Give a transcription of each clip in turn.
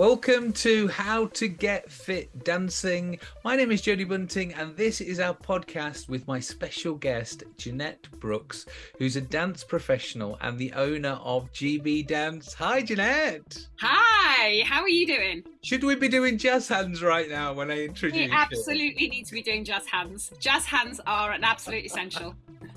Welcome to How to Get Fit Dancing. My name is Jodie Bunting, and this is our podcast with my special guest, Jeanette Brooks, who's a dance professional and the owner of GB Dance. Hi, Jeanette. Hi, how are you doing? Should we be doing jazz hands right now when I introduce you? We absolutely need to be doing jazz hands. Jazz hands are an absolute essential.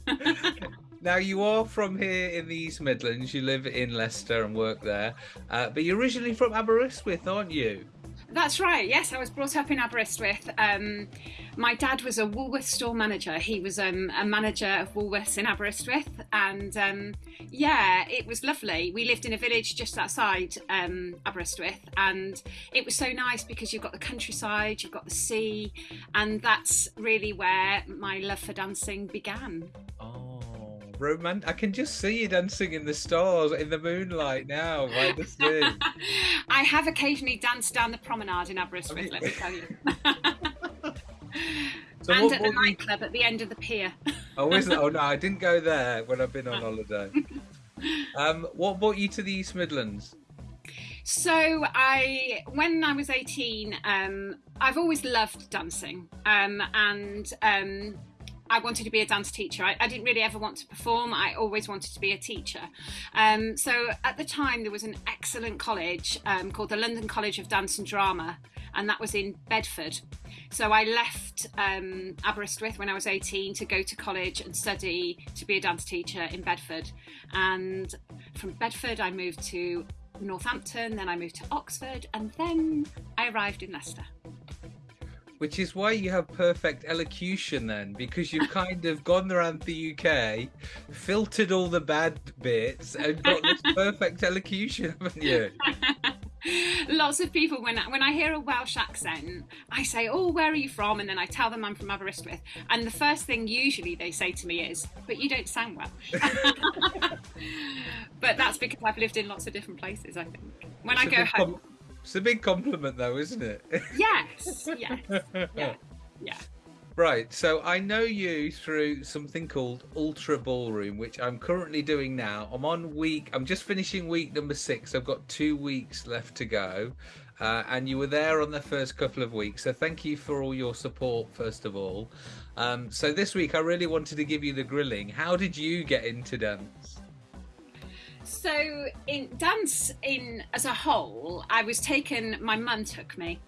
Now, you are from here in the East Midlands. You live in Leicester and work there. Uh, but you're originally from Aberystwyth, aren't you? That's right. Yes, I was brought up in Aberystwyth. Um, my dad was a Woolworths store manager. He was um, a manager of Woolworths in Aberystwyth, and um, yeah, it was lovely. We lived in a village just outside um, Aberystwyth, and it was so nice because you've got the countryside, you've got the sea, and that's really where my love for dancing began. Oh romantic. I can just see you dancing in the stars in the moonlight now by the sea. I have occasionally danced down the promenade in Aberystwyth, let me tell you. so and what, at the nightclub you... at the end of the pier. oh, is it? Oh no, I didn't go there when I've been on holiday. Um, what brought you to the East Midlands? So I, when I was eighteen, um, I've always loved dancing, um, and um, I wanted to be a dance teacher. I, I, didn't really ever want to perform. I always wanted to be a teacher. Um, so at the time, there was an excellent college um, called the London College of Dance and Drama, and that was in Bedford. So I left um, Aberystwyth when I was 18 to go to college and study to be a dance teacher in Bedford. And from Bedford, I moved to Northampton, then I moved to Oxford, and then I arrived in Leicester which is why you have perfect elocution then, because you've kind of gone around the UK, filtered all the bad bits, and got this perfect elocution, haven't you? Lots of people, when I, when I hear a Welsh accent, I say, "Oh, where are you from?" and then I tell them I'm from Aberystwyth, and the first thing usually they say to me is, "But you don't sound Welsh." but that's because I've lived in lots of different places. I think when it's I go home. It's a big compliment, though, isn't it? Yes, yes, yeah, yeah. Right, so I know you through something called Ultra Ballroom, which I'm currently doing now. I'm on week, I'm just finishing week number six. I've got two weeks left to go. Uh, and you were there on the first couple of weeks. So thank you for all your support, first of all. Um, so this week, I really wanted to give you the grilling. How did you get into dance? So in dance in as a whole, I was taken. My mum took me.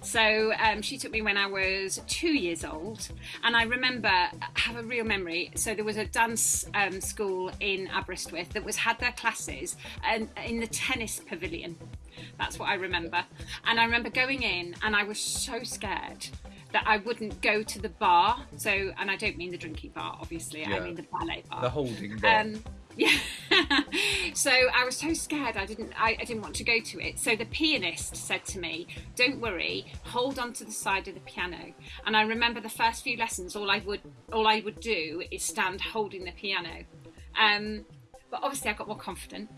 So um, she took me when I was two years old, and I remember have a real memory. So there was a dance um, school in Aberystwyth that was had their classes and in the tennis pavilion. That's what I remember. And I remember going in, and I was so scared that I wouldn't go to the bar. So, and I don't mean the drinking bar, obviously. Yeah. I mean the ballet bar, the holding bar. Um, yeah. so I was so scared I didn't I, I, didn't want to go to it. So the pianist said to me, Don't worry, hold on to the side of the piano. And I remember the first few lessons all I would all I would do is stand holding the piano. Um, but obviously I got more confident.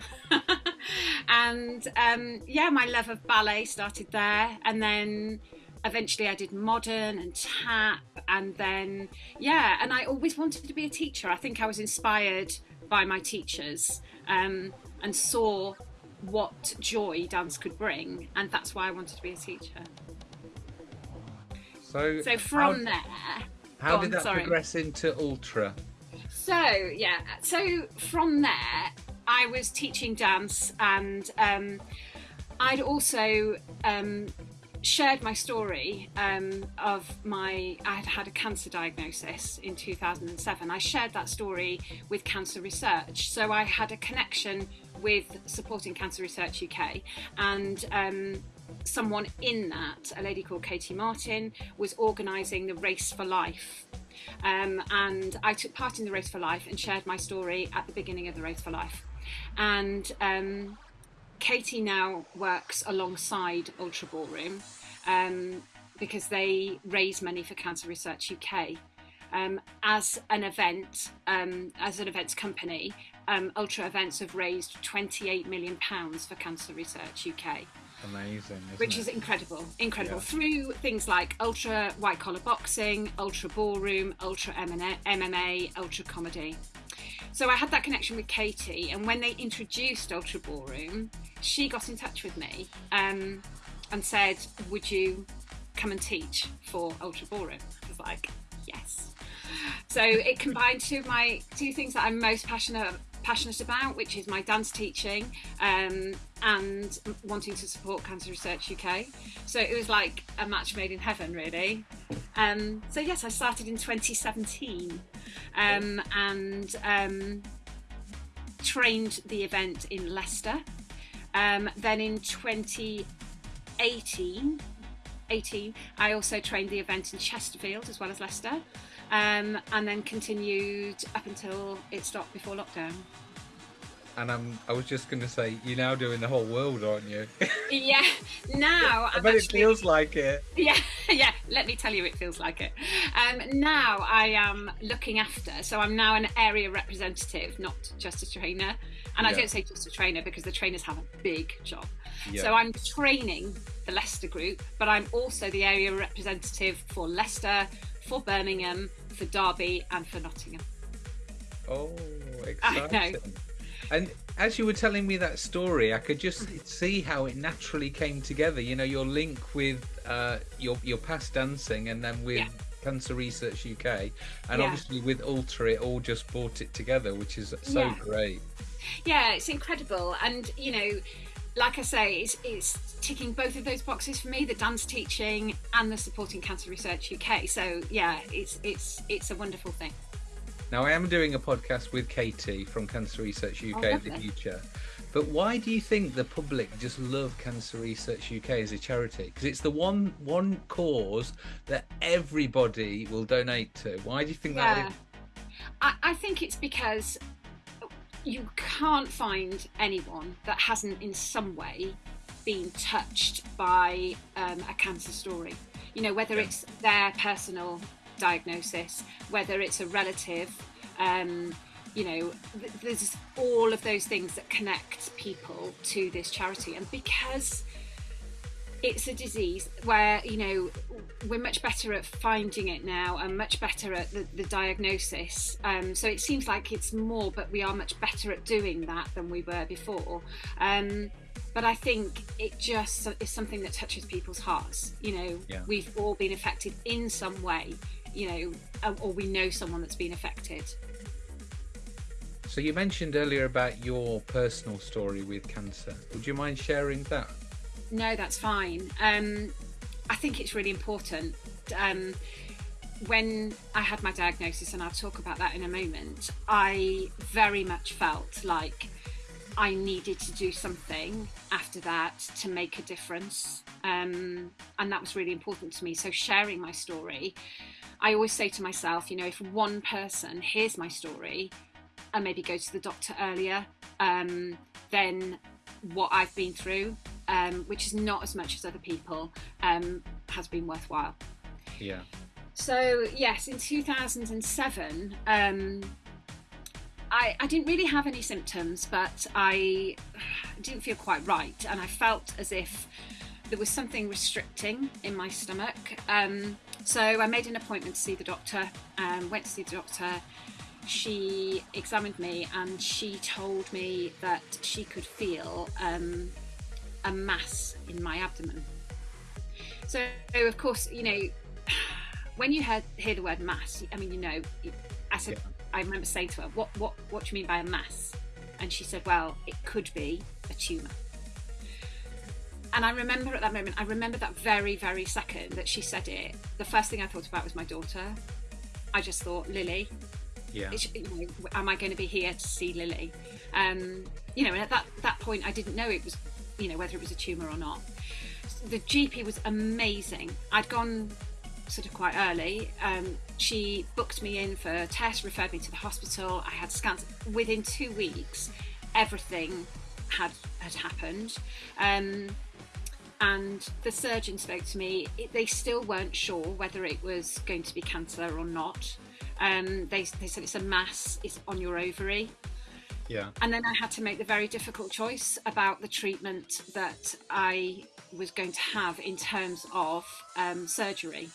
and um, yeah, my love of ballet started there and then eventually I did modern and tap and then yeah, and I always wanted to be a teacher. I think I was inspired by my teachers um, and saw what joy dance could bring, and that's why I wanted to be a teacher. So, so from how, there, how did on, that sorry. progress into ultra? So yeah, so from there, I was teaching dance, and um, I'd also um, shared my story um, of my I had had a cancer diagnosis in 2007. I shared that story with Cancer Research, so I had a connection with supporting Cancer Research UK, and um, someone in that, a lady called Katie Martin, was organising the Race for Life. Um, and I took part in the Race for Life and shared my story at the beginning of the Race for Life. And um, Katie now works alongside Ultra Ballroom um, because they raise money for Cancer Research UK. Um, as an event, um, as an events company, um, Ultra Events have raised 28 million pounds for Cancer Research UK. Amazing, which it? is incredible, incredible. Yeah. Through things like Ultra White Collar Boxing, Ultra Ballroom, Ultra MMA, Ultra Comedy. So I had that connection with Katie, and when they introduced Ultra Ballroom, she got in touch with me um, and said, "Would you come and teach for Ultra Ballroom?" I was like, "Yes." So it combined two of my two things that I'm most passionate passionate about, which is my dance teaching um, and wanting to support Cancer Research UK. So it was like a match made in heaven, really. Um, so yes, I started in 2017 um, and um, trained the event in Leicester. Um, then in 2018, 18, I also trained the event in Chesterfield as well as Leicester um, and then continued up until it stopped before lockdown. And I'm, I was just going to say, you're now doing the whole world, aren't you? yeah, now I bet actually, it feels like it. Yeah, yeah, let me tell you, it feels like it. Um, now I am looking after, so I'm now an area representative, not just a trainer. And yeah. I don't say just a trainer because the trainers have a big job. Yeah. So I'm training the Leicester group, but I'm also the area representative for Leicester, for Birmingham, for Derby, and for Nottingham. Oh, exciting! And as you were telling me that story, I could just see how it naturally came together. You know, your link with uh, your your past dancing, and then with yeah. Cancer Research UK, and yeah. obviously with Ultra, it all just brought it together, which is so yeah. great. Yeah, it's incredible, and you know like I say, it's, it's, ticking both of those boxes for me: the dance teaching and the supporting Cancer Research UK. So yeah, it's it's it's a wonderful thing. Now I am doing a podcast with Katie from Cancer Research UK oh, in the future. But why do you think the public just love Cancer Research UK as a charity? Because it's the one one cause that everybody will donate to. Why do you think yeah. that is? I, I think it's because you can't find anyone that hasn't in some way been touched by um, a cancer story. You know, whether yeah. it's their personal diagnosis, whether it's a relative, um, you know, th- there's all of those things that connect people to this charity. And because it's a disease where you know we're much better at finding it now and much better at the, the diagnosis um, so it seems like it's more but we are much better at doing that than we were before um, but I think it just is something that touches people's hearts. You know, yeah. we've all been affected in some way, you know, or we know someone that's been affected. So you mentioned earlier about your personal story with cancer. Would you mind sharing that? No, that's fine. Um, I think it's really important. Um, when I had my diagnosis, and I'll talk about that in a moment, I very much felt like I needed to do something after that to make a difference. Um, and that was really important to me. So, sharing my story, I always say to myself, you know, if one person hears my story and maybe goes to the doctor earlier, um, then what I've been through um, which is not as much as other people, um, has been worthwhile. Yeah. So yes, in 2007, um, I, I didn't really have any symptoms, but I didn't feel quite right, and I felt as if there was something restricting in my stomach. Um, so I made an appointment to see the doctor. Um, went to see the doctor. She examined me and she told me that she could feel um, a mass in my abdomen. So, of course, you know, when you heard, hear the word mass, I mean, you know, said, yeah. I remember saying to her, what, what, what do you mean by a mass? And she said, well, it could be a tumour. And I remember at that moment, I remember that very, very second that she said it. The first thing I thought about was my daughter. I just thought, Lily, yeah. You know, am I going to be here to see Lily? Um, you know, and at that, that point, I didn't know it was you know, whether it was a tumour or not. The GP was amazing. I'd gone sort of quite early. Um, she booked me in for tests, referred me to the hospital. I had scans. Within two weeks, everything had had happened. Um, and the surgeon spoke to me. It, they still weren't sure whether it was going to be cancer or not. Um, they, they said it's a mass, it's on your ovary. Yeah. And then I had to make the very difficult choice about the treatment that I was going to have in terms of um, surgery.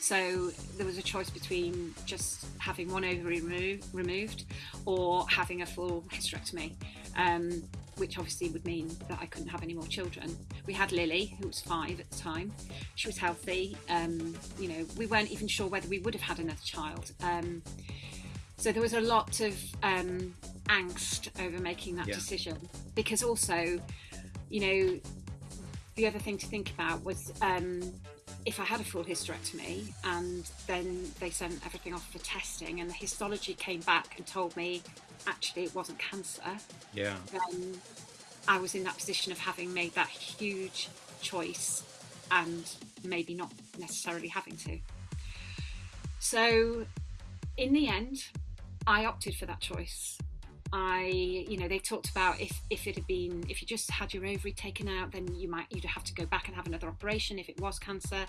So there was a choice between just having one ovary remo- removed or having a full hysterectomy. Um, which obviously would mean that I couldn't have any more children. We had Lily, who was five at the time. She was healthy. Um, you know, we weren't even sure whether we would have had another child. Um, so there was a lot of um, angst over making that Yeah. decision because also, you know, the other thing to think about was um, if I had a full hysterectomy and then they sent everything off for testing and the histology came back and told me actually it wasn't cancer, Yeah. then I was in that position of having made that huge choice and maybe not necessarily having to. So, in the end, I opted for that choice. I, you know, they talked about if, if it had been, if you just had your ovary taken out, then you might, you'd have to go back and have another operation if it was cancer.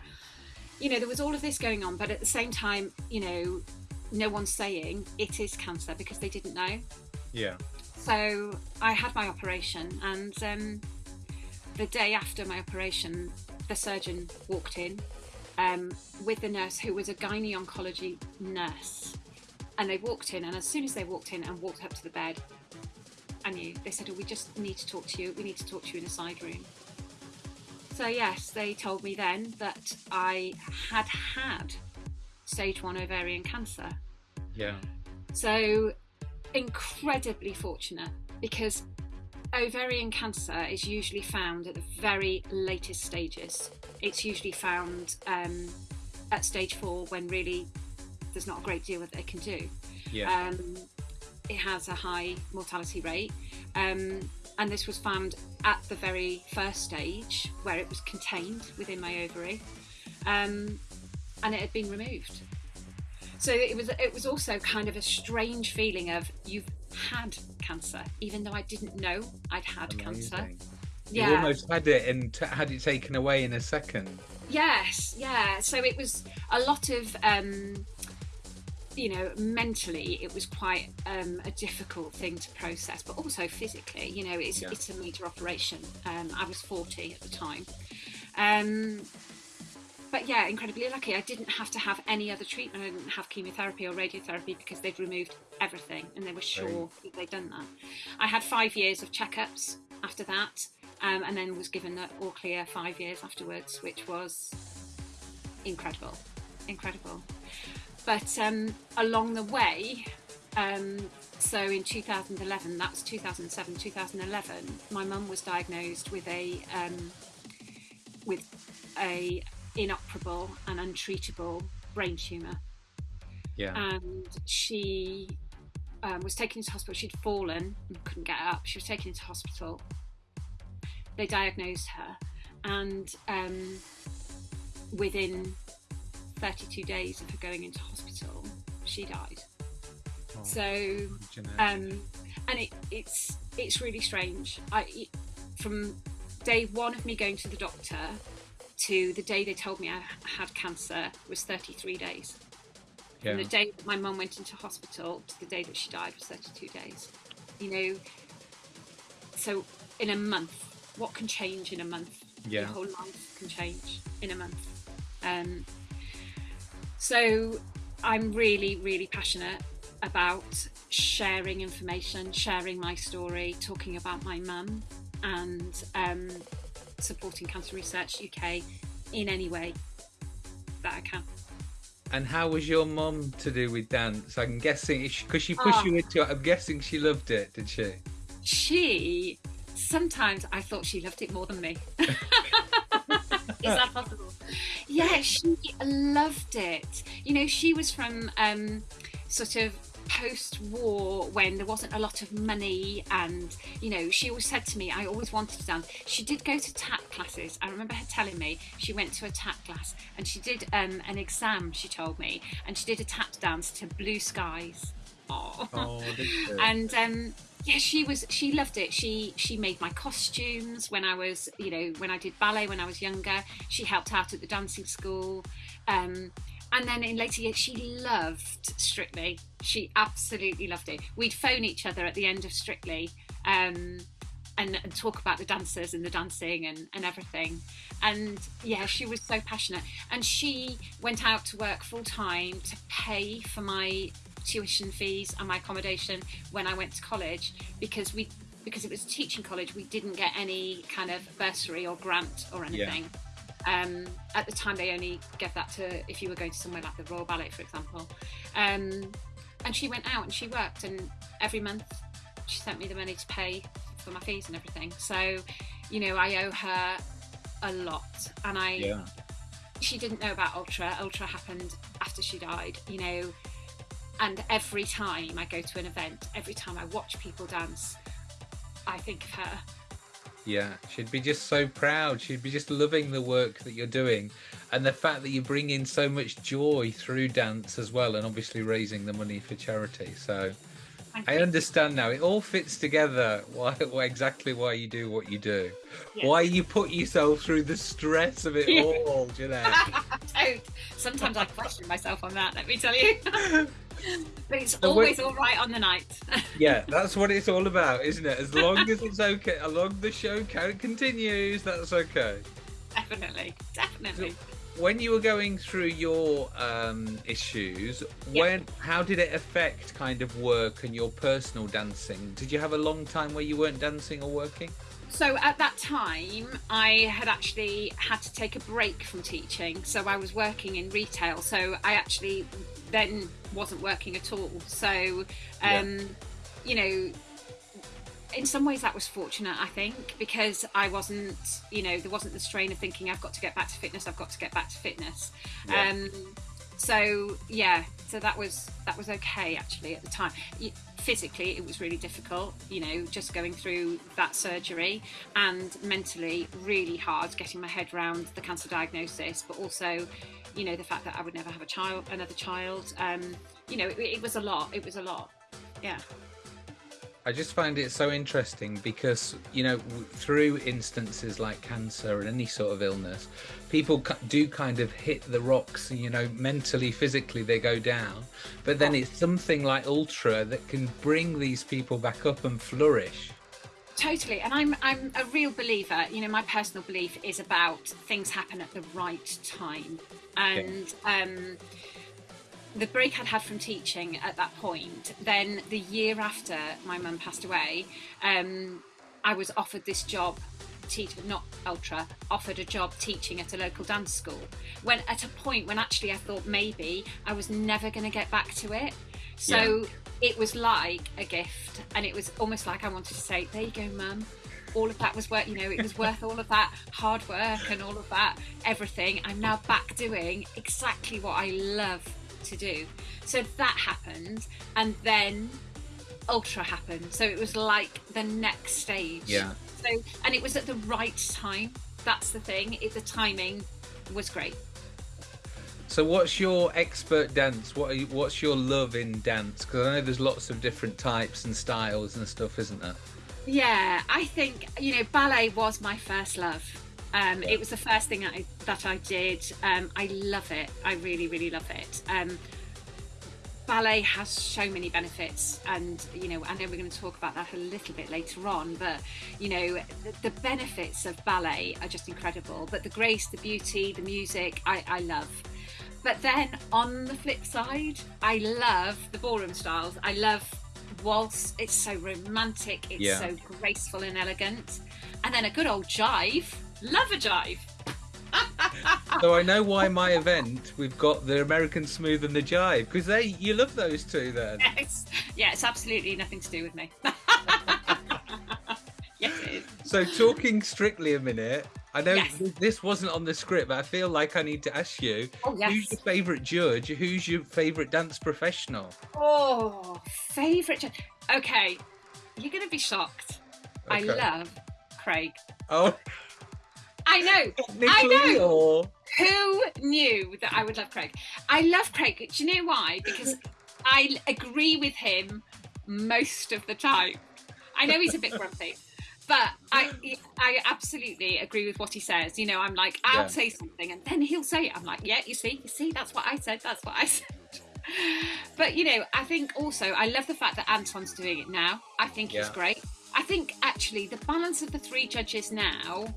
You know, there was all of this going on, but at the same time, you know, no one's saying it is cancer because they didn't know. Yeah. So I had my operation, and um, the day after my operation, the surgeon walked in um, with the nurse who was a gynae oncology nurse. And they walked in, and as soon as they walked in and walked up to the bed, I knew. They said, oh, We just need to talk to you. We need to talk to you in a side room. So, yes, they told me then that I had had stage one ovarian cancer. Yeah. So, incredibly fortunate because ovarian cancer is usually found at the very latest stages. It's usually found um, at stage four when really there's not a great deal that they can do. Yeah. Um, it has a high mortality rate, um, and this was found at the very first stage where it was contained within my ovary, um, and it had been removed. So it was it was also kind of a strange feeling of you've had cancer, even though I didn't know I'd had cancer. Yeah. You almost had it and t- had it taken away in a second. Yes, yeah. So it was a lot of, um, you know, mentally it was quite um, a difficult thing to process, but also physically. You know, it's Yeah. it's a major operation. Um, I was forty at the time. Um, but yeah, incredibly lucky. I didn't have to have any other treatment. I didn't have chemotherapy or radiotherapy because they'd removed everything and they were sure that they'd done that. I had five years of checkups after that, um, and then was given the all clear five years afterwards, which was incredible, incredible. But um, along the way, um, so in 2011, that's 2007, 2011, my mum was diagnosed with a um, with a inoperable and untreatable brain tumour, Yeah. and she um, was taken into hospital. She'd fallen and couldn't get up. She was taken into hospital. They diagnosed her, and um, within 32 days of her going into hospital, she died. Oh, So um, and it, it's it's really strange. I it- from day one of me going to the doctor to the day they told me I had cancer was 33 days. yeah. From the day that my mum went into hospital to the day that she died was 32 days. You know, so in a month, what can change in a month? Yeah. Your whole life can change in a month. Um, so I'm really, really passionate about sharing information, sharing my story, talking about my mum, and um, supporting Cancer Research UK in any way that I can. And how was your mum to do with dance? I'm guessing because she pushed Oh. you into it. I'm guessing she loved it, did she? She sometimes I thought she loved it more than me. Is that possible? Yeah, she loved it. You know, she was from um, sort of post war when there wasn't a lot of money and you know she always said to me i always wanted to dance. She did go to tap classes. I remember her telling me she went to a tap class and she did um, an exam she told me and she did a tap dance to blue skies. Oh, Oh, and um yeah she was she loved it. She she made my costumes when i was you know when i did ballet when i was younger. She helped out at the dancing school. Um and then in later years she loved strictly. She absolutely loved it. We'd phone each other at the end of strictly um and, and talk about the dancers and the dancing and, and everything. And yeah, she was so passionate. And she went out to work full time to pay for my tuition fees and my accommodation when I went to college because we because it was teaching college, we didn't get any kind of bursary or grant or anything. Um, at the time, they only gave that to if you were going to somewhere like the Royal Ballet, for example. Um, and she went out and she worked, and every month she sent me the money to pay for my fees and everything. So, you know, I owe her a lot, and I. Yeah. She didn't know about Ultra. Ultra happened after she died, you know. And every time I go to an event, every time I watch people dance, I think of her. Yeah, she'd be just so proud. She'd be just loving the work that you're doing and the fact that you bring in so much joy through dance as well and obviously raising the money for charity. So Thank I you. understand now. It all fits together why, why exactly why you do what you do. Yeah. Why you put yourself through the stress of it all, you know. Sometimes I question myself on that, let me tell you. but it's So always all right on the night. yeah, that's what it's all about, isn't it? As long as it's okay, as long the show continues, that's okay. definitely, definitely. when you were going through your um, issues, Yeah. when how did it affect kind of work and your personal dancing? Did you have a long time where you weren't dancing or working? So at that time, I had actually had to take a break from teaching. So I was working in retail. So I actually then wasn't working at all. So, um, you know, in some ways that was fortunate, I think, because I wasn't, you know, there wasn't the strain of thinking I've got to get back to fitness. I've got to get back to fitness. Yeah. Um, so yeah, so that was that was okay actually at the time. Physically, it was really difficult, you know, just going through that surgery, and mentally, really hard getting my head around the cancer diagnosis, but also, you know, the fact that I would never have a child, another child. Um, you know, it, it was a lot. It was a lot. Yeah. I just find it so interesting because you know through instances like cancer and any sort of illness, people do kind of hit the rocks. You know, mentally, physically, they go down. But then it's something like ultra that can bring these people back up and flourish. Totally, and I'm I'm a real believer. You know, my personal belief is about things happen at the right time, and um, the break I'd had from teaching at that point. Then the year after my mum passed away, um, I was offered this job. Teach, not ultra, offered a job teaching at a local dance school. When at a point when actually I thought maybe I was never going to get back to it. So it was like a gift, and it was almost like I wanted to say, "There you go, mum." All of that was worth, you know, it was worth all of that hard work and all of that everything. I'm now back doing exactly what I love to do. So that happened, and then Ultra happened. So it was like the next stage. Yeah. So and it was at the right time. That's the thing. It, the timing was great. So, what's your expert dance? What are you, what's your love in dance? Because I know there's lots of different types and styles and stuff, isn't there? Yeah, I think you know ballet was my first love. Um, It was the first thing that I, that I did. Um, I love it. I really, really love it. Um, ballet has so many benefits, and you know I know we're going to talk about that a little bit later on. But you know the, the benefits of ballet are just incredible. But the grace, the beauty, the music, I, I love. But then on the flip side, I love the ballroom styles. I love waltz. It's so romantic. It's Yeah. so graceful and elegant. And then a good old jive. Love a jive. So I know why my event we've got the American Smooth and the Jive because they you love those two then. Yes. Yeah, it's absolutely nothing to do with me. yes, it is. So talking strictly a minute, I know Yes. this wasn't on the script, but I feel like I need to ask you: Oh, yes. Who's your favourite judge? Who's your favourite dance professional? Oh, favourite. judge. Okay, you're going to be shocked. I love Craig. Oh, I know. technically, know. or Who knew that I would love Craig? I love Craig. Do you know why? Because I agree with him most of the time. I know he's a bit grumpy, but I I absolutely agree with what he says. You know, I'm like, I'll Yeah. say something, and then he'll say it. I'm like, yeah, you see, you see, that's what I said. That's what I said. But you know, I think also I love the fact that Anton's doing it now. I think he's Yeah. great. I think actually the balance of the three judges now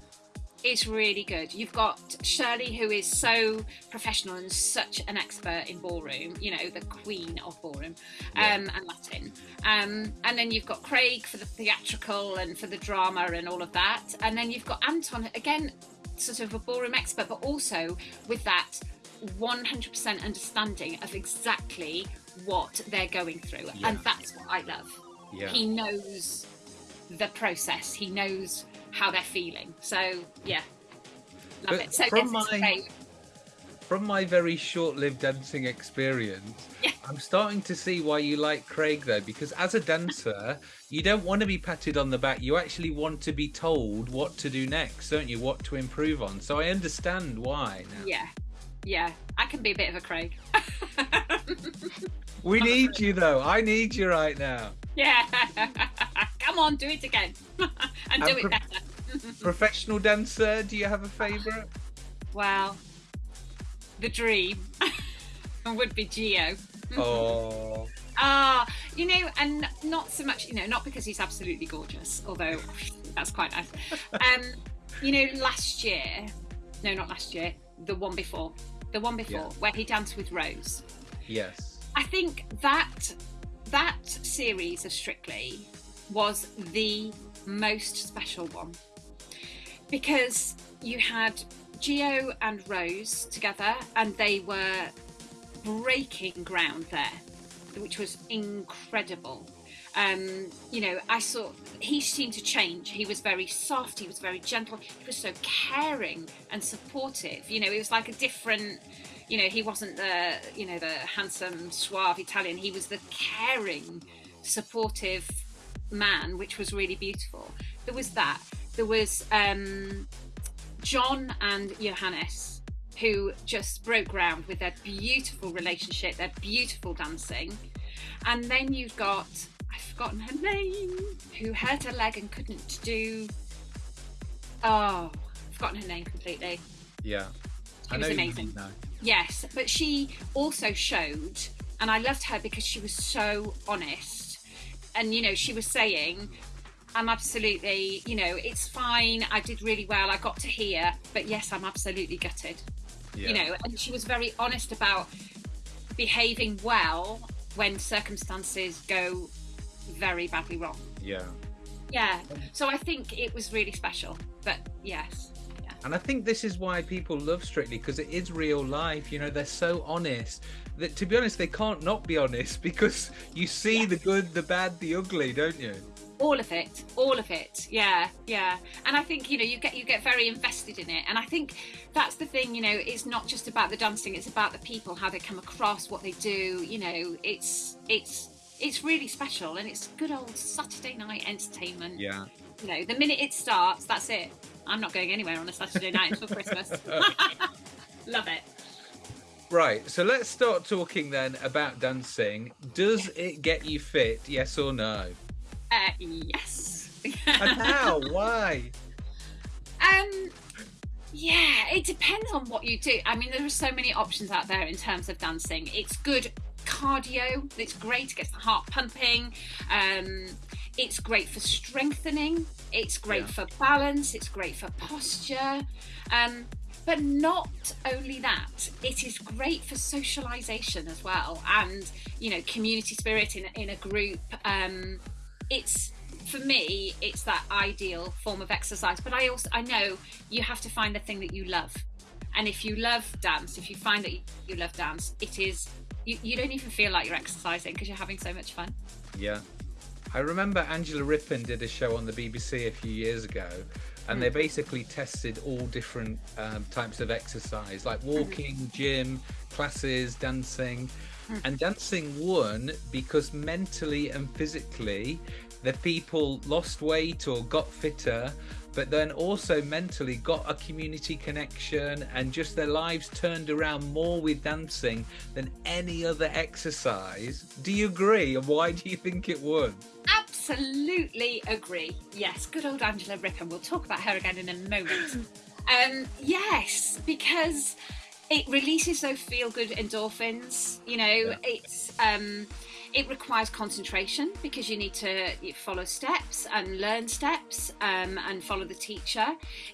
It's really good. You've got Shirley, who is so professional and such an expert in ballroom, you know, the queen of ballroom um, yeah. and Latin. Um, and then you've got Craig for the theatrical and for the drama and all of that. And then you've got Anton, again, sort of a ballroom expert, but also with that 100% understanding of exactly what they're going through. Yeah. And that's what I love. Yeah. He knows the process, he knows how they're feeling. So, yeah, love but it. So, from my, from my very short lived dancing experience, yeah. I'm starting to see why you like Craig though, because as a dancer, you don't want to be patted on the back. You actually want to be told what to do next, don't you? What to improve on. So I understand why. Now. Yeah, yeah, I can be a bit of a Craig. we need you though. I need you right now. Yeah. Come on, do it again. and do and it better. professional dancer, do you have a favourite? Well, the dream would be Gio. Oh. Ah, you know, and not so much, you know, not because he's absolutely gorgeous, although that's quite nice. Um, you know, last year, no, not last year, the one before, the one before, yeah. where he danced with Rose. Yes. I think that that series of Strictly was the most special one because you had Gio and Rose together, and they were breaking ground there, which was incredible. Um, you know, I saw he seemed to change. He was very soft. He was very gentle. He was so caring and supportive. You know, it was like a different. You know, he wasn't the you know the handsome, suave Italian. He was the caring, supportive man, which was really beautiful. There was that. There was um, John and Johannes, who just broke ground with their beautiful relationship, their beautiful dancing. And then you've got I've forgotten her name, who hurt her leg and couldn't do. Oh, I've forgotten her name completely. Yeah, it was amazing. Yes, but she also showed, and I loved her because she was so honest. And you know, she was saying, I'm absolutely, you know, it's fine. I did really well. I got to here, but yes, I'm absolutely gutted. Yeah. You know, and she was very honest about behaving well when circumstances go very badly wrong. Yeah. Yeah. So I think it was really special. But yes. And I think this is why people love Strictly because it is real life. You know, they're so honest that to be honest, they can't not be honest because you see the good, the bad, the ugly, don't you? all of it all of it yeah yeah and i think you know you get you get very invested in it and i think that's the thing you know it's not just about the dancing it's about the people how they come across what they do you know it's it's it's really special and it's good old Saturday night entertainment. Yeah. You know, the minute it starts, that's it. I'm not going anywhere on a Saturday night until Christmas. Love it. Right, so let's start talking then about dancing. Does it get you fit, yes or no? Uh, yes. and how? Why? Um, yeah, it depends on what you do. I mean, there are so many options out there in terms of dancing. It's good cardio. It's great. It gets the heart pumping. Um, it's great for strengthening. It's great yeah. for balance. It's great for posture. Um, but not only that, it is great for socialization as well, and you know, community spirit in in a group. Um, it's for me, it's that ideal form of exercise. But I also I know you have to find the thing that you love. And if you love dance, if you find that you love dance, it is you, you don't even feel like you're exercising because you're having so much fun. Yeah. I remember Angela Rippon did a show on the BBC a few years ago, and mm. they basically tested all different um, types of exercise, like walking, mm. gym, classes, dancing. Mm. And dancing won because mentally and physically, the people lost weight or got fitter but then also mentally got a community connection and just their lives turned around more with dancing than any other exercise. Do you agree? And why do you think it would? Absolutely agree. Yes, good old Angela Rippon. We'll talk about her again in a moment. um, yes, because it releases those feel good endorphins. You know, yeah. it's. Um, it requires concentration because you need to follow steps and learn steps um, and follow the teacher.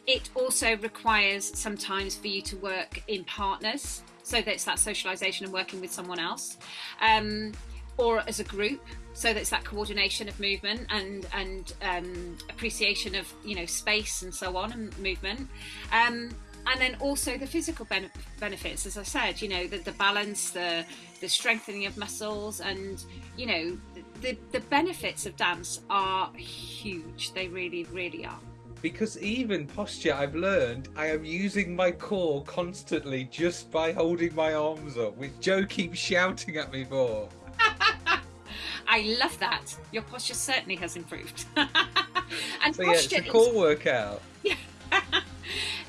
It also requires sometimes for you to work in partners, so that it's that socialization and working with someone else, um, or as a group, so that it's that coordination of movement and and um, appreciation of you know space and so on and movement. Um, and then also the physical ben- benefits as i said you know the, the balance the the strengthening of muscles and you know the the benefits of dance are huge they really really are because even posture I've learned I am using my core constantly just by holding my arms up, which Joe keeps shouting at me for. I love that. Your posture certainly has improved. and so yeah, it's a core workout. Yeah.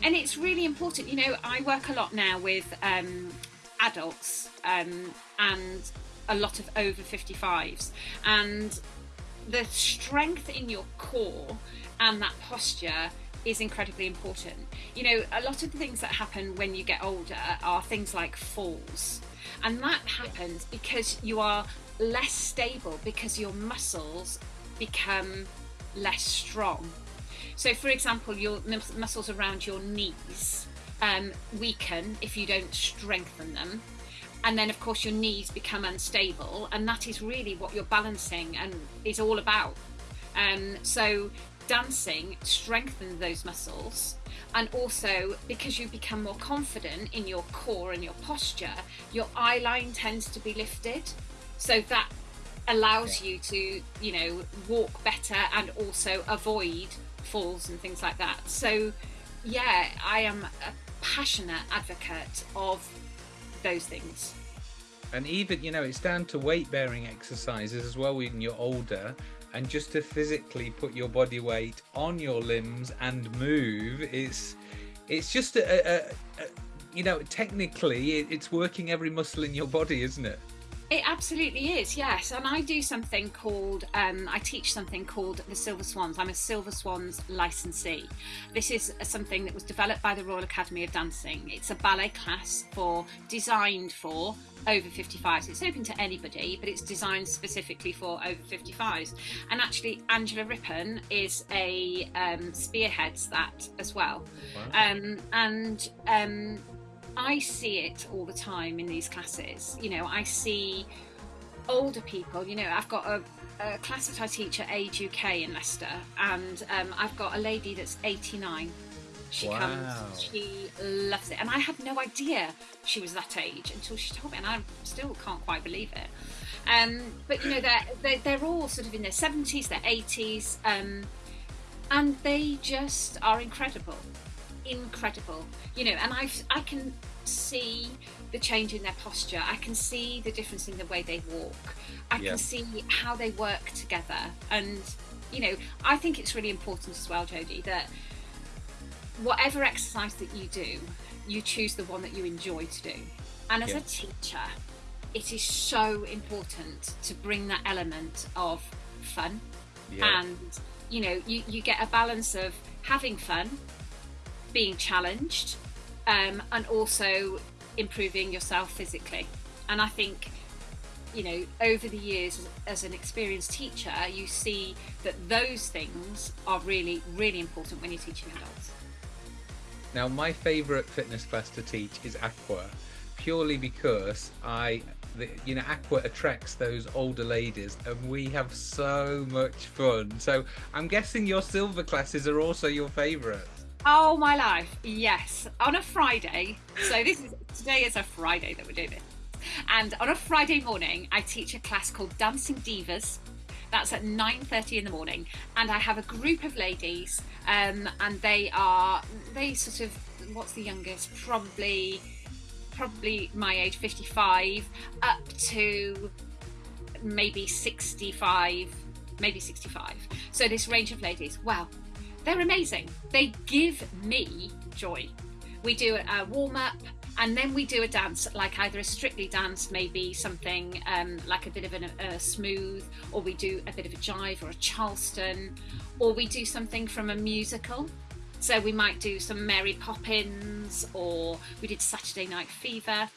and it's really important. You know, I work a lot now with um, adults um, and a lot of over 55s, and the strength in your core and that posture is incredibly important. You know, a lot of the things that happen when you get older are things like falls. And that happens because you are less stable because your muscles become less strong. So, for example, your muscles around your knees um, weaken if you don't strengthen them. And then, of course, your knees become unstable, and that is really what you're balancing and is all about. Um, so, dancing strengthens those muscles and also because you become more confident in your core and your posture your eye line tends to be lifted so that allows you to you know walk better and also avoid falls and things like that so yeah i am a passionate advocate of those things. And even you know it's down to weight bearing exercises as well when you're older and just to physically put your body weight on your limbs and move it's it's just a, a, a you know technically it's working every muscle in your body isn't it it absolutely is, yes. And I do something called, um, I teach something called the Silver Swans. I'm a Silver Swans licensee. This is something that was developed by the Royal Academy of Dancing. It's a ballet class for designed for over 55s. It's open to anybody, but it's designed specifically for over 55s. And actually, Angela Rippon is a um, spearheads that as well. Wow. Um, and um, I see it all the time in these classes. You know, I see older people. You know, I've got a, a class that I teach at Age UK in Leicester, and um, I've got a lady that's 89. She wow. comes, she loves it, and I had no idea she was that age until she told me, and I still can't quite believe it. Um, but you know, they're, they're, they're all sort of in their 70s, their 80s, um, and they just are incredible incredible you know and i i can see the change in their posture i can see the difference in the way they walk i yeah. can see how they work together and you know i think it's really important as well jodie that whatever exercise that you do you choose the one that you enjoy to do and as yeah. a teacher it is so important to bring that element of fun yeah. and you know you, you get a balance of having fun being challenged um, and also improving yourself physically. And I think, you know, over the years as, an experienced teacher, you see that those things are really, really important when you're teaching adults. Now, my favourite fitness class to teach is aqua, purely because I, the, you know, aqua attracts those older ladies, and we have so much fun. So I'm guessing your silver classes are also your favourite. Oh my life, yes. On a Friday, so this is today is a Friday that we're doing this. And on a Friday morning, I teach a class called Dancing Divas. That's at 9:30 in the morning, and I have a group of ladies, um, and they are they sort of what's the youngest? Probably probably my age, 55, up to maybe 65, maybe 65. So this range of ladies. Well, they're amazing. They give me joy. We do a warm up and then we do a dance, like either a strictly dance, maybe something um, like a bit of an, a smooth, or we do a bit of a jive or a charleston, or we do something from a musical. So we might do some Mary Poppins, or we did Saturday Night Fever,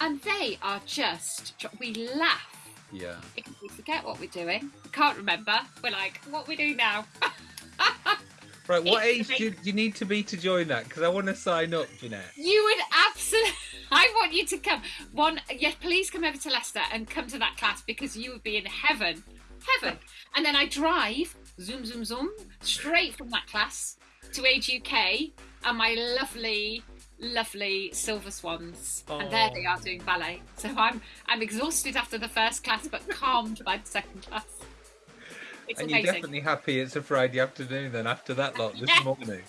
and they are just we laugh Yeah. We forget what we're doing. Can't remember. We're like, what we do now? Right, what age do you, do you need to be to join that? Because I want to sign up, Jeanette. You would absolutely. I want you to come. One, yes, please come over to Leicester and come to that class because you would be in heaven, heaven. And then I drive, zoom, zoom, zoom, straight from that class to Age UK and my lovely, lovely silver swans, and there they oh. are doing ballet. So I'm I'm exhausted after the first class, but calmed by the second class. It's and amazing. you're definitely happy it's a Friday afternoon then after that lot this Yeah. morning.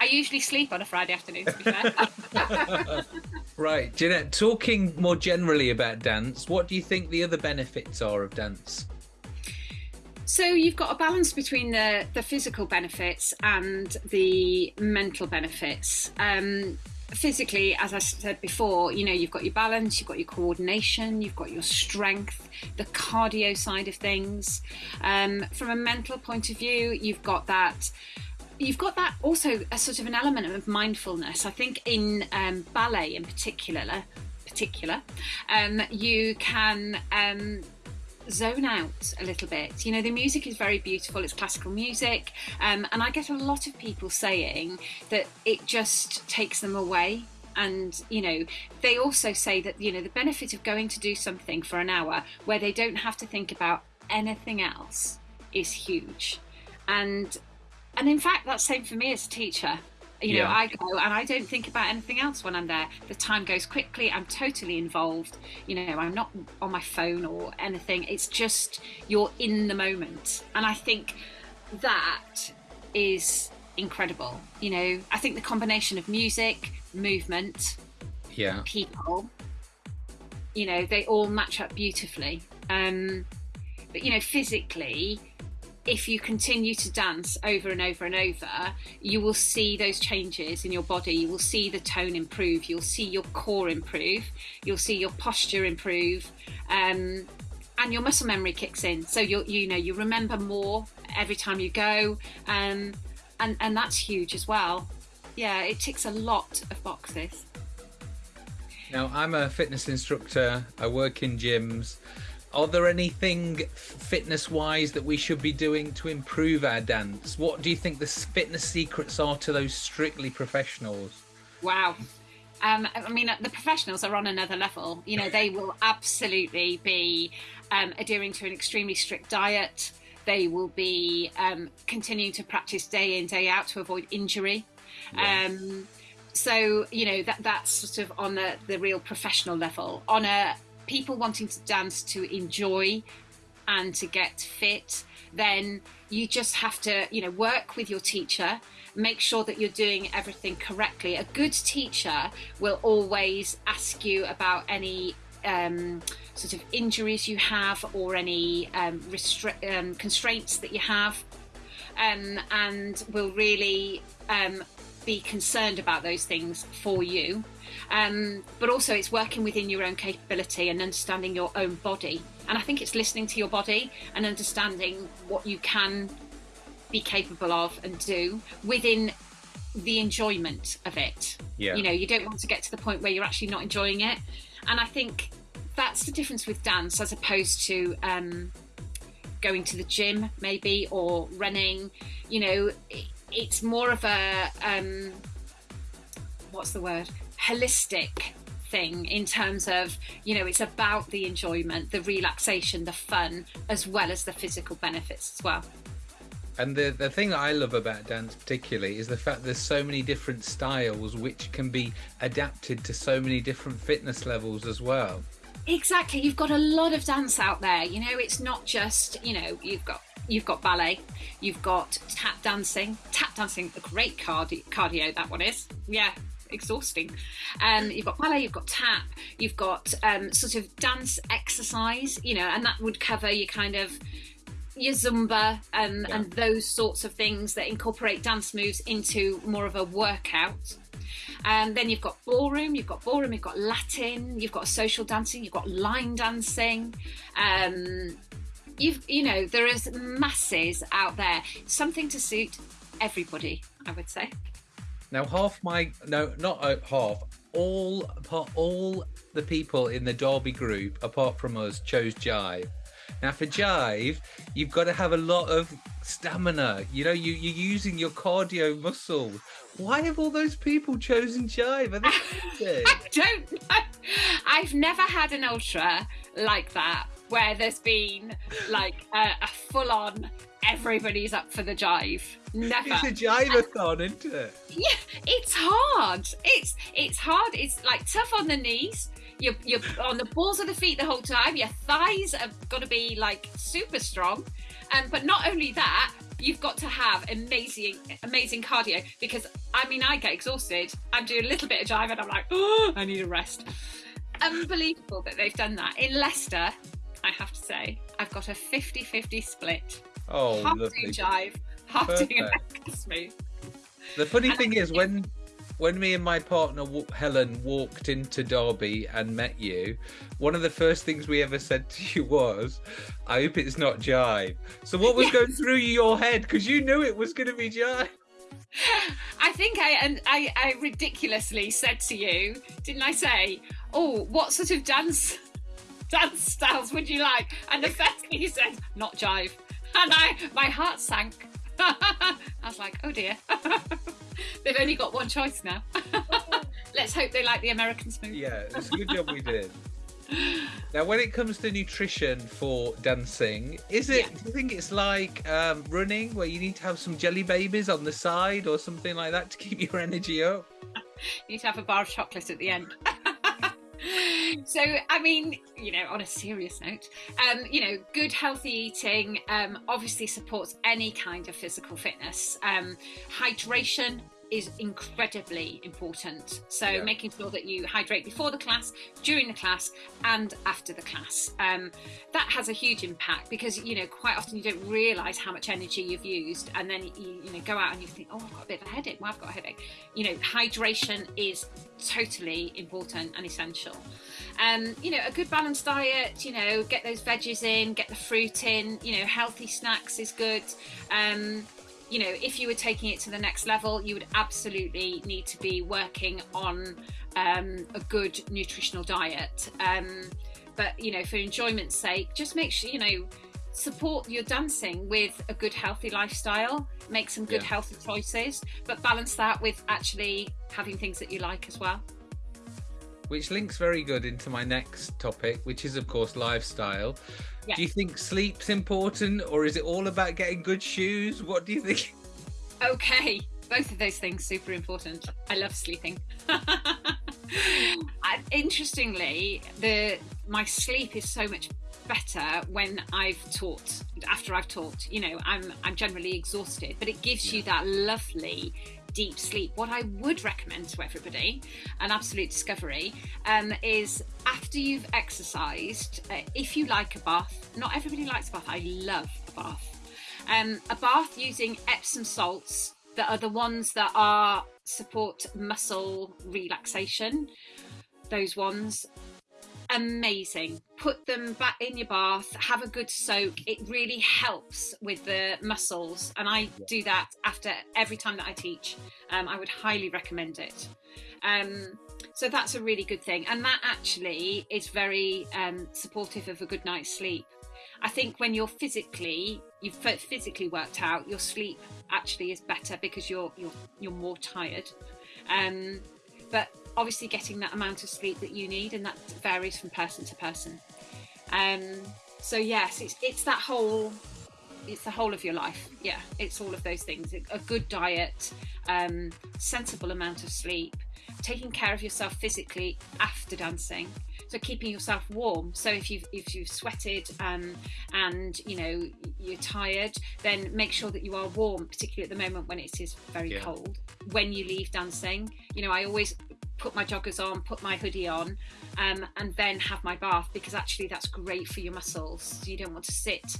I usually sleep on a Friday afternoon, to be fair. Right, Jeanette, talking more generally about dance, what do you think the other benefits are of dance? So you've got a balance between the, the physical benefits and the mental benefits. Um, physically, as I said before, you know, you've got your balance, you've got your coordination, you've got your strength, the cardio side of things. Um, from a mental point of view, you've got that. You've got that also a sort of an element of mindfulness. I think in um, ballet, in particular, particular, um, you can um, zone out a little bit. You know, the music is very beautiful, it's classical music, um, and I get a lot of people saying that it just takes them away. And, you know, they also say that, you know, the benefit of going to do something for an hour where they don't have to think about anything else is huge. And and in fact that's same for me as a teacher you know Yeah. i go and i don't think about anything else when i'm there. The time goes quickly. I'm totally involved. You know i'm not on my phone or anything. It's just you're in the moment. And i think that is incredible. You know i think the combination of music movement Yeah. people you know they all match up beautifully. Um but you know physically if you continue to dance over and over and over you will see those changes in your body. You will see the tone improve. You'll see your core improve. You'll see your posture improve. Um and your muscle memory kicks in. So you you know you remember more every time you go. Um and and that's huge as well. Yeah it ticks a lot of boxes. Now, I'm a fitness instructor, I work in gyms. Are there anything fitness wise that we should be doing to improve our dance? What do you think the fitness secrets are to those strictly professionals? Wow. Um, I mean, the professionals are on another level. You know, they will absolutely be um, adhering to an extremely strict diet. They will be um, continuing to practice day in, day out to avoid injury. Um, so, you know, that that's sort of on the, the real professional level. On a people wanting to dance to enjoy and to get fit, then you just have to, you know, work with your teacher, make sure that you're doing everything correctly. A good teacher will always ask you about any um, sort of injuries you have or any um, um, constraints that you have, um, and will really um, be concerned about those things for you. Um, but also, it's working within your own capability and understanding your own body. And I think it's listening to your body and understanding what you can be capable of and do within the enjoyment of it. Yeah. You know, you don't want to get to the point where you're actually not enjoying it. And I think that's the difference with dance as opposed to um, going to the gym, maybe, or running. You know, it's more of a um, what's the word? Holistic thing in terms of you know it's about the enjoyment the relaxation the fun as well as the physical benefits as well And the, the thing that I love about dance, particularly, is the fact there's so many different styles which can be adapted to so many different fitness levels as well. Exactly. You've got a lot of dance out there. You know, it's not just, you know, you've got you've got ballet, you've got tap dancing. Tap dancing, a great cardio, cardio that one is. Yeah, exhausting. Um, you've got ballet, you've got tap, you've got um, sort of dance exercise, you know, and that would cover your kind of your zumba um, Yeah. and those sorts of things that incorporate dance moves into more of a workout. Um, then you've got ballroom, you've got ballroom, you've got Latin, you've got social dancing, you've got line dancing. Um, you've, you know, there is masses out there, something to suit everybody, I would say. Now, half my no, not uh, half. all all the people in the Derby group, apart from us, chose jive. Now for jive, you've got to have a lot of stamina. You know, you you're using your cardio muscle. Why have all those people chosen jive? Are they I don't know. I've never had an ultra like that where there's been like a, a full on everybody's up for the jive. Never. It's a jive-a-thon, isn't it? Yeah, it's hard. It's it's hard. It's like tough on the knees. You're, you're on the balls of the feet the whole time. Your thighs have got to be like super strong. Um, but not only that, you've got to have amazing, amazing cardio because I mean, I get exhausted. I'm doing a little bit of jive and I'm like, oh, I need a rest. Unbelievable that they've done that. In Leicester, I have to say, I've got a 50 50 split. Oh, half lovely. doing jive, half Perfect. doing American smooth. The funny And thing is, when when me and my partner Helen walked into Derby and met you, one of the first things we ever said to you was, "I hope it's not jive." So what was Yes. going through your head? Because you knew it was going to be jive. I think I and I, I ridiculously said to you, didn't I say, "Oh, what sort of dance dance styles would you like?" And the first thing you said, "Not jive," and I my heart sank. I was like, "Oh dear, they've only got one choice now." Let's hope they like the American smooth. Yeah, it's a good job we did. Now, when it comes to nutrition for dancing, is it? Yeah. Do you think it's like um, running, where you need to have some jelly babies on the side or something like that to keep your energy up? You need to have a bar of chocolate at the end. So, I mean, you know, on a serious note, um, you know, good healthy eating um, obviously supports any kind of physical fitness. Um, hydration is incredibly important. So, Yeah. making sure that you hydrate before the class, during the class, and after the class. Um, that has a huge impact because, you know, quite often you don't realise how much energy you've used, and then you, you know, go out and you think, oh, I've got a bit of a headache. Well, I've got a headache. You know, hydration is totally important and essential. Um, you know, a good balanced diet, you know, get those veggies in, get the fruit in, you know, healthy snacks is good. Um, you know, if you were taking it to the next level, you would absolutely need to be working on um, a good nutritional diet. Um, but, you know, for enjoyment's sake, just make sure, you know, support your dancing with a good healthy lifestyle, make some good Yeah. healthy choices, but balance that with actually having things that you like as well. Which links very good into my next topic, which is, of course, lifestyle. Yeah. Do you think sleep's important or is it all about getting good shoes? What do you think? Okay, both of those things super important. I love sleeping. Interestingly, the my sleep is so much better when I've taught. After I've taught, you know, I'm I'm generally exhausted, but it gives you that lovely deep sleep. What I would recommend to everybody, an absolute discovery, um, is after you've exercised, uh, if you like a bath. Not everybody likes a bath. I love a bath. Um, a bath using Epsom salts that are the ones that are support muscle relaxation. Those ones, amazing. Put them back in your bath, have a good soak. It really helps with the muscles, and I do that after every time that I teach. Um, I would highly recommend it. Um, so that's a really good thing, and that actually is very um, supportive of a good night's sleep. I think when you're physically you've physically worked out, your sleep actually is better because you're you're you're more tired. Um, but obviously, getting that amount of sleep that you need, and that varies from person to person. Um, so yes, it's it's that whole it's the whole of your life. Yeah, it's all of those things. A good diet, um, sensible amount of sleep, taking care of yourself physically after dancing. So keeping yourself warm. So if you've if you've sweated um, and you know you're tired, then make sure that you are warm, particularly at the moment when it is very Yeah. cold. When you leave dancing, you know I always put my joggers on, put my hoodie on, um, and then have my bath because actually that's great for your muscles. So you don't want to sit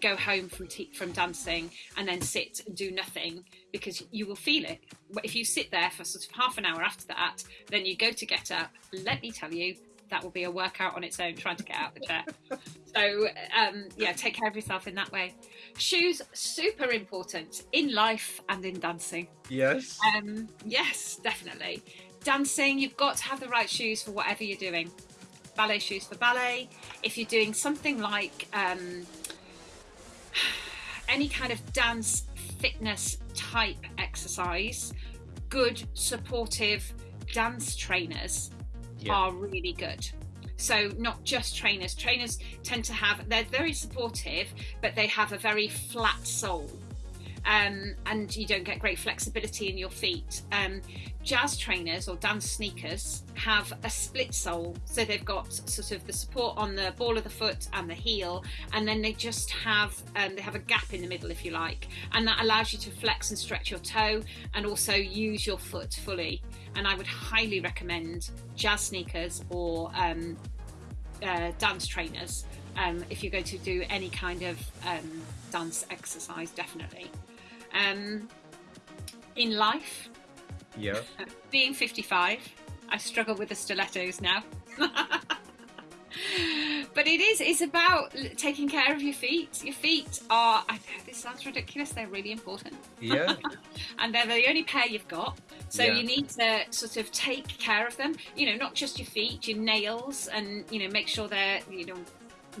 go home from from dancing and then sit and do nothing because you will feel it. But If you sit there for sort of half an hour after that, then you go to get up. Let me tell you, that will be a workout on its own trying to get out of the chair. so um, yeah, take care of yourself in that way. Shoes super important in life and in dancing. Yes. Um, yes, definitely. dancing, you've got to have the right shoes for whatever you're doing. Ballet shoes for ballet. If you're doing something like um, any kind of dance fitness type exercise, good supportive dance trainers yeah. are really good. So not just trainers. Trainers tend to have they're very supportive, but they have a very flat sole. Um, and you don't get great flexibility in your feet. Um, jazz trainers or dance sneakers have a split sole, so they've got sort of the support on the ball of the foot and the heel, and then they just have um, they have a gap in the middle, if you like, and that allows you to flex and stretch your toe and also use your foot fully. And I would highly recommend jazz sneakers or um, uh, dance trainers um, if you're going to do any kind of um, dance exercise, definitely. Um, in life, yeah. Being 55, I struggle with the stilettos now. but it is it's about taking care of your feet your feet are i know this sounds ridiculous they're really important yeah and they're the only pair you've got so yeah. you need to sort of take care of them you know not just your feet your nails and you know make sure they're you know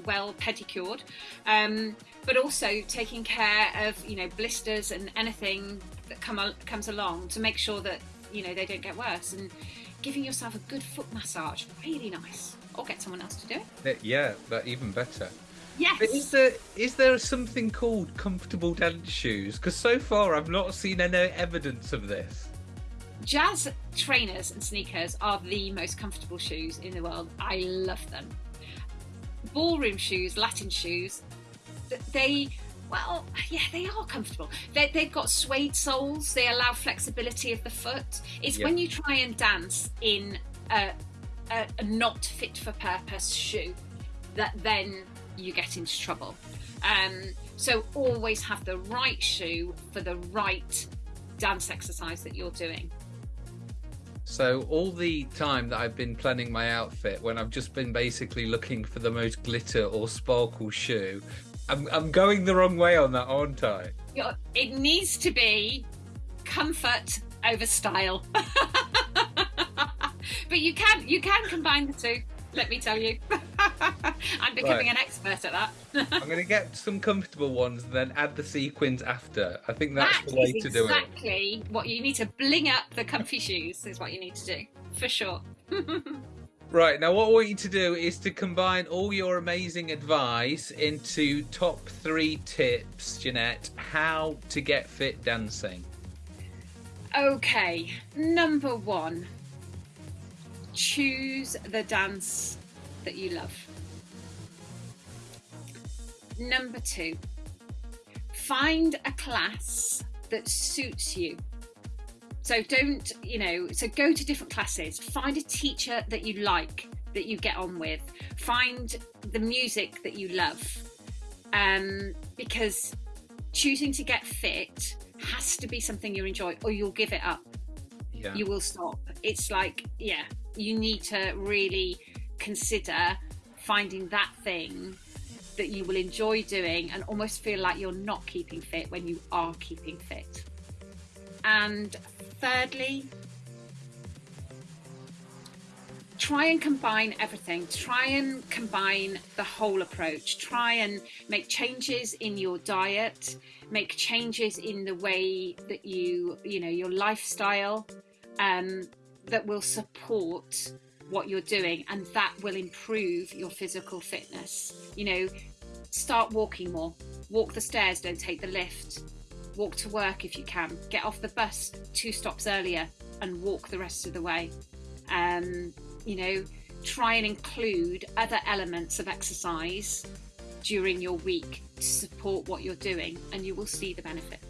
well pedicured um, but also taking care of you know blisters and anything that come comes along to make sure that you know they don't get worse. And giving yourself a good foot massage really nice. Or get someone else to do it. Yeah but even better. Yes. But is there is there something called comfortable dance shoes? Because so far i've not seen any evidence of this. Jazz trainers and sneakers are the most comfortable shoes in the world. I love them ballroom shoes latin shoes they well, yeah, they are comfortable. They, have got suede soles. They allow flexibility of the foot. It's when you try and dance in a, a, a, not fit for purpose shoe that then you get into trouble. Um, so always have the right shoe for the right dance exercise that you're doing. So all the time that I've been planning my outfit, when I've just been basically looking for the most glitter or sparkle shoe, I'm, I'm going the wrong way on that, aren't I? It needs to be comfort over style. but you can you can combine the two. Let me tell you, I'm becoming right. an expert at that. I'm going to get some comfortable ones, and then add the sequins after. I think that's that the way to exactly do it. Exactly what you need to bling up the comfy shoes is what you need to do for sure. Right, now what I want you to do is to combine all your amazing advice into top three tips, Jeanette, how to get fit dancing. Okay, number one, choose the dance that you love. Number two, find a class that suits you. So don't, you know, so go to different classes, find a teacher that you like, that you get on with, find the music that you love. Um, because choosing to get fit has to be something you enjoy or you'll give it up. Yeah. You will stop. It's like, yeah, you need to really consider finding that thing that you will enjoy doing and almost feel like you're not keeping fit when you are keeping fit. And thirdly, try and combine everything. Try and combine the whole approach. Try and make changes in your diet, make changes in the way that you, you know, your lifestyle um, that will support what you're doing and that will improve your physical fitness. You know, start walking more, walk the stairs, don't take the lift walk to work if you can, get off the bus two stops earlier and walk the rest of the way. Um, you know, try and include other elements of exercise during your week to support what you're doing, and you will see the benefit.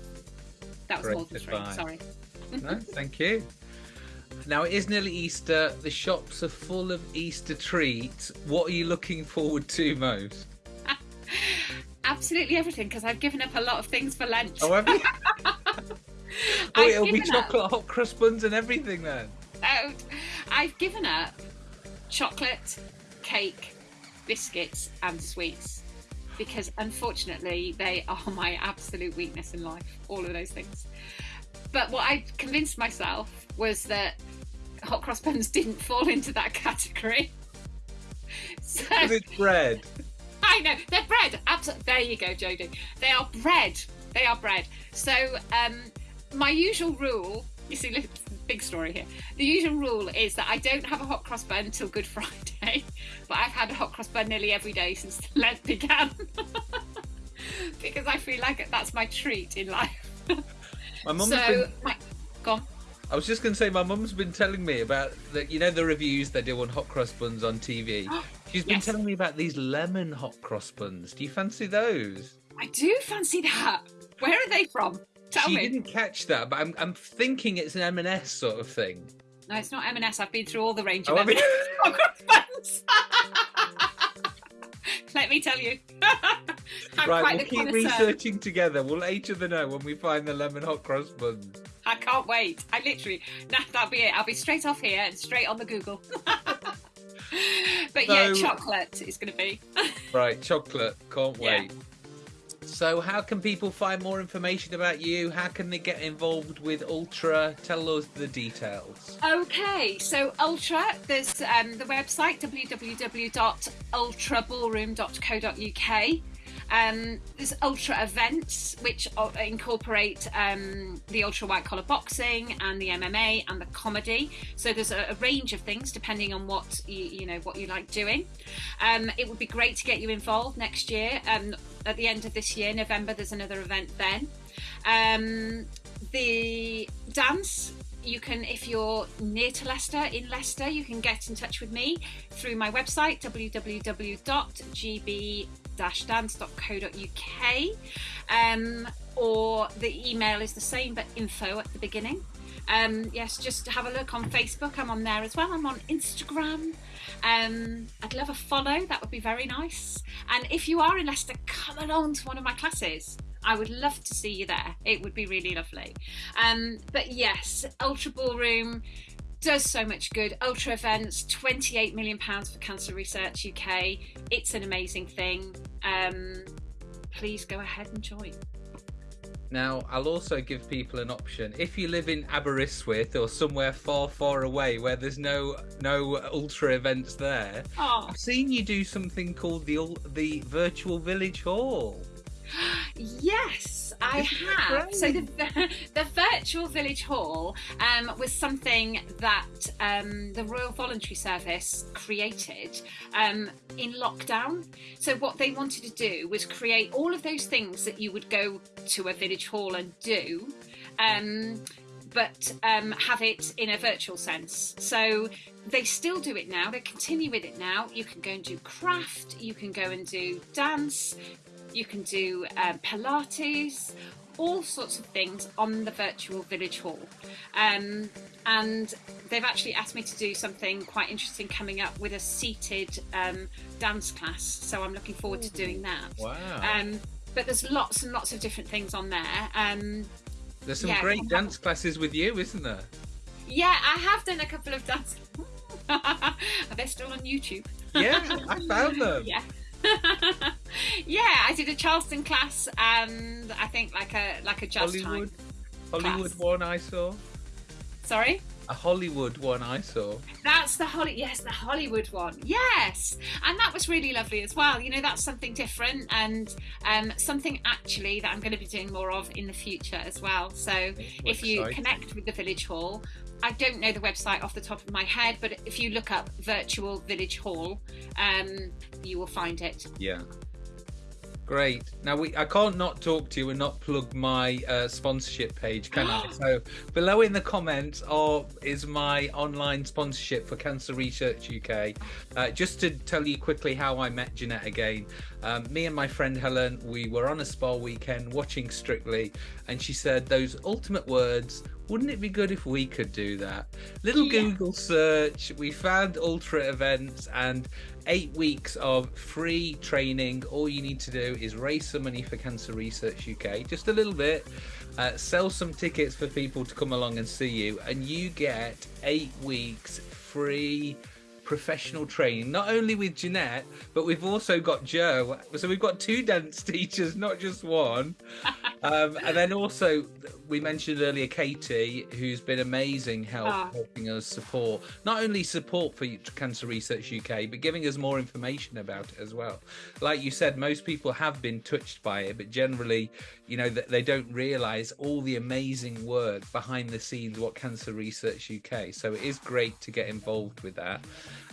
That was Great more than three, sorry. no, thank you. Now it is nearly Easter. The shops are full of Easter treats. What are you looking forward to most? absolutely everything because I've given up a lot of things for lunch. Oh, have you? oh, it'll be chocolate up. hot cross buns and everything then. Oh, I've given up chocolate, cake, biscuits, and sweets because unfortunately they are my absolute weakness in life. All of those things. But what I convinced myself was that hot cross buns didn't fall into that category. So it's bread. I know they're bread. Absolutely. There you go, Jodie. They are bread. They are bread. So um, my usual rule. You see, look, big story here. The usual rule is that I don't have a hot cross bun until Good Friday, but I've had a hot cross bun nearly every day since the Lent began because I feel like that's my treat in life. My mum so, been. My, go on. I was just going to say, my mum's been telling me about the, you know, the reviews they do on hot cross buns on TV. She's been yes. telling me about these lemon hot cross buns. Do you fancy those? I do fancy that. Where are they from? Tell she me. didn't catch that, but I'm, I'm thinking it's an M&S sort of thing. No, it's not M&S. I've been through all the range of oh, M&S hot cross buns. Let me tell you. right, we'll keep researching together. We'll let each other know when we find the lemon hot cross buns. I can't wait. I literally, nah, that'll be it. I'll be straight off here and straight on the Google. but so, yeah, chocolate is going to be. right, chocolate. Can't wait. Yeah. So, how can people find more information about you? How can they get involved with Ultra? Tell us the details. Okay, so Ultra, there's um, the website www.ultraballroom.co.uk. Um, there's ultra events which incorporate um, the ultra white collar boxing and the MMA and the comedy. So there's a, a range of things depending on what you, you know what you like doing. Um, it would be great to get you involved next year. Um, at the end of this year, November, there's another event then. Um, the dance you can if you're near to Leicester in Leicester you can get in touch with me through my website www.gb dance.co.uk um, or the email is the same but info at the beginning. Um, yes, just have a look on Facebook. I'm on there as well. I'm on Instagram. Um, I'd love a follow. That would be very nice. And if you are in Leicester, come along to one of my classes. I would love to see you there. It would be really lovely. Um, but yes, Ultra Ballroom does so much good. Ultra events, 28 million pounds for Cancer Research UK. It's an amazing thing. Um, please go ahead and join. Now, I'll also give people an option. If you live in Aberystwyth or somewhere far, far away where there's no no ultra events there, oh. I've seen you do something called the the virtual village hall. Yes, I have. So the, the virtual village hall um, was something that um, the Royal Voluntary Service created um, in lockdown. So what they wanted to do was create all of those things that you would go to a village hall and do. Um, but um, have it in a virtual sense. So they still do it now. They continue with it now. You can go and do craft. You can go and do dance you can do um, Pilates, all sorts of things on the virtual village hall. Um, and they've actually asked me to do something quite interesting coming up with a seated um, dance class. So I'm looking forward to doing that. Wow. Um, but there's lots and lots of different things on there. Um, there's some yeah, great dance classes with you, isn't there? Yeah, I have done a couple of dance. Are they still on YouTube? Yeah, I found them. yeah. yeah, I did a Charleston class and I think like a like a jazz Hollywood, time Hollywood class. one I saw. Sorry. A Hollywood one I saw. That's the Holly, yes, the Hollywood one, yes, and that was really lovely as well. You know, that's something different and um, something actually that I'm going to be doing more of in the future as well. So, if you connect with the Village Hall, I don't know the website off the top of my head, but if you look up Virtual Village Hall, um, you will find it. Yeah. Great. Now we I can't not talk to you and not plug my uh, sponsorship page, can I? So below in the comments are is my online sponsorship for Cancer Research UK. Uh, just to tell you quickly how I met Jeanette again. Um, me and my friend Helen, we were on a spa weekend watching Strictly, and she said those ultimate words wouldn't it be good if we could do that? Little yeah. Google search, we found Ultra events and eight weeks of free training. All you need to do is raise some money for Cancer Research UK, just a little bit, uh, sell some tickets for people to come along and see you, and you get eight weeks free professional training, not only with Jeanette, but we've also got Joe. So we've got two dance teachers, not just one. Um, and then also, we mentioned earlier Katie, who's been amazing help Ah. helping us support not only support for Cancer Research UK, but giving us more information about it as well. Like you said, most people have been touched by it, but generally, you know, that they don't realise all the amazing work behind the scenes what Cancer Research UK. So it is great to get involved with that.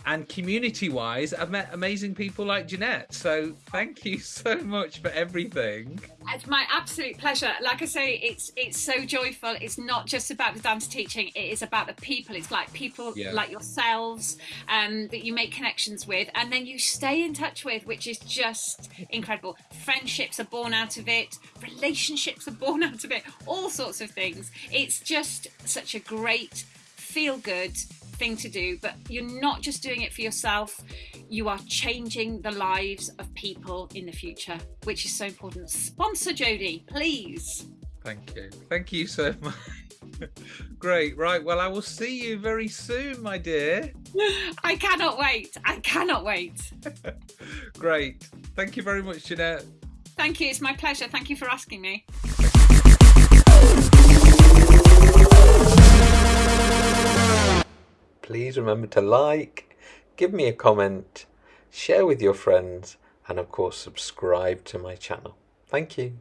And community wise, I've met amazing people like Jeanette. So thank you so much for everything. It's my absolute pleasure. Like I say, it's it's so joyful. It's not just about the dance teaching. It is about the people. It's like people Yeah. like yourselves um, that you make connections with, and then you stay in touch with, which is just incredible. Friendships are born out of it. Relationships are born out of it. All sorts of things. It's just such a great feel good thing to do but you're not just doing it for yourself you are changing the lives of people in the future which is so important sponsor jody please Thank you. Thank you so much. Great. Right. Well, I will see you very soon, my dear. i cannot wait i cannot wait Great. Thank you very much, Jeanette. thank you it's my pleasure thank you for asking me Please remember to like, give me a comment, share with your friends, and of course, subscribe to my channel. Thank you.